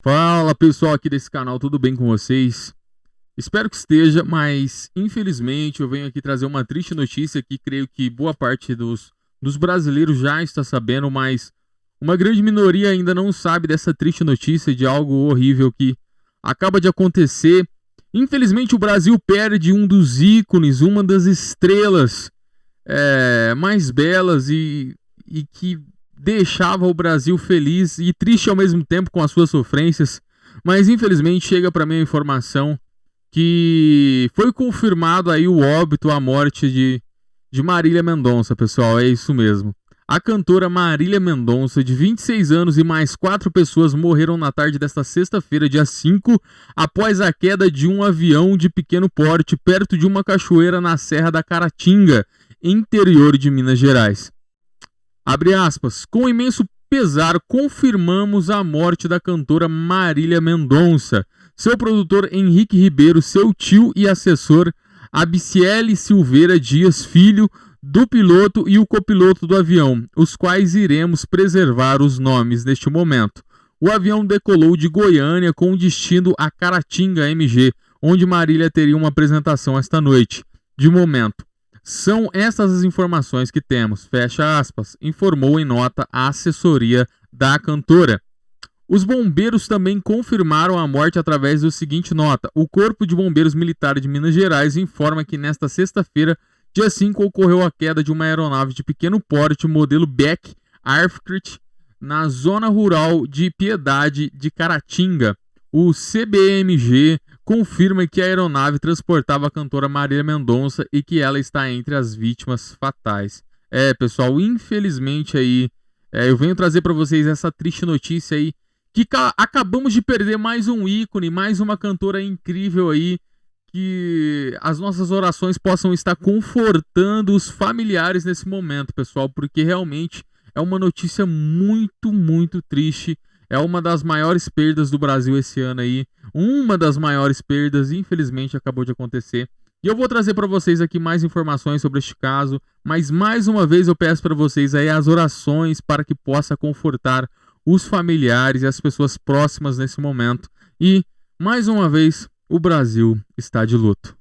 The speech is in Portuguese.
Fala pessoal aqui desse canal, tudo bem com vocês? Espero que esteja, mas infelizmente eu venho aqui trazer uma triste notícia que creio que boa parte dos, dos brasileiros já está sabendo, mas uma grande minoria ainda não sabe dessa triste notícia de algo horrível que acaba de acontecer. Infelizmente o Brasil perde um dos ícones, uma das estrelas é, mais belas e, e que deixava o Brasil feliz e triste ao mesmo tempo com as suas sofrências, mas infelizmente chega para mim a informação que foi confirmado aí o óbito, a morte de, de Marília Mendonça, pessoal, é isso mesmo. A cantora Marília Mendonça, de 26 anos e mais quatro pessoas morreram na tarde desta sexta-feira, dia 5, após a queda de um avião de pequeno porte perto de uma cachoeira na Serra da Caratinga, interior de Minas Gerais. Abre aspas. Com imenso pesar, confirmamos a morte da cantora Marília Mendonça. Seu produtor Henrique Ribeiro, seu tio e assessor Abiciele Silveira Dias Filho, do piloto e o copiloto do avião, os quais iremos preservar os nomes neste momento. O avião decolou de Goiânia com destino a Caratinga MG, onde Marília teria uma apresentação esta noite. De momento, são essas as informações que temos, fecha aspas, informou em nota a assessoria da cantora. Os bombeiros também confirmaram a morte através do seguinte nota: O Corpo de Bombeiros Militar de Minas Gerais informa que nesta sexta-feira, dia 5, ocorreu a queda de uma aeronave de pequeno porte modelo Beck Aircraft na zona rural de Piedade de Caratinga. O CBMG confirma que a aeronave transportava a cantora Marília Mendonça e que ela está entre as vítimas fatais. É, pessoal, infelizmente aí, é, eu venho trazer para vocês essa triste notícia aí, que acabamos de perder mais um ícone, mais uma cantora incrível aí, que as nossas orações possam estar confortando os familiares nesse momento, pessoal, porque realmente é uma notícia muito, muito triste é uma das maiores perdas do Brasil esse ano aí. Uma das maiores perdas, infelizmente, acabou de acontecer. E eu vou trazer para vocês aqui mais informações sobre este caso, mas mais uma vez eu peço para vocês aí as orações para que possa confortar os familiares e as pessoas próximas nesse momento. E mais uma vez, o Brasil está de luto.